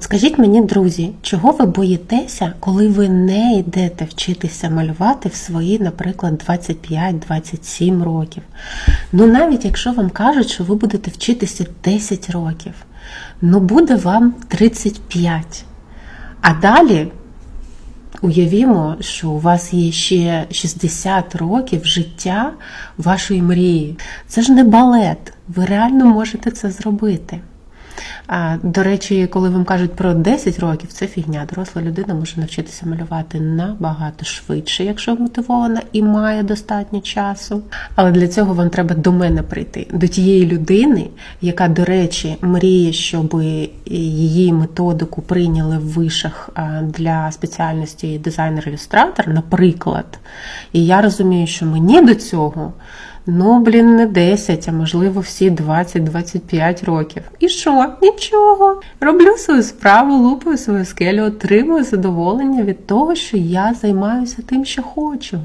От скажіть мені, друзі, чого ви боїтеся, коли ви не йдете вчитися малювати в свої, наприклад, 25-27 років? Ну навіть якщо вам кажуть, що ви будете вчитися 10 років, ну буде вам 35. А далі уявімо, що у вас є ще 60 років життя вашої мрії. Це ж не балет. Ви реально можете це зробити. До речі, коли вам кажуть про 10 років, це фігня. Доросла людина може навчитися малювати набагато швидше, якщо мотивована і має достатньо часу. Але для цього вам треба до мене прийти, до тієї людини, яка, до речі, мріє, щоб її методику прийняли в вишах для спеціальності дизайнер-ілюстратор, наприклад. І я розумію, що мені до цього. Ну, блін, не 10, а можливо, всі 20-25 років. І що? Нічого. Роблю свою справу, лупаю свою скелю, отримую задоволення від того, що я займаюся тим, що хочу.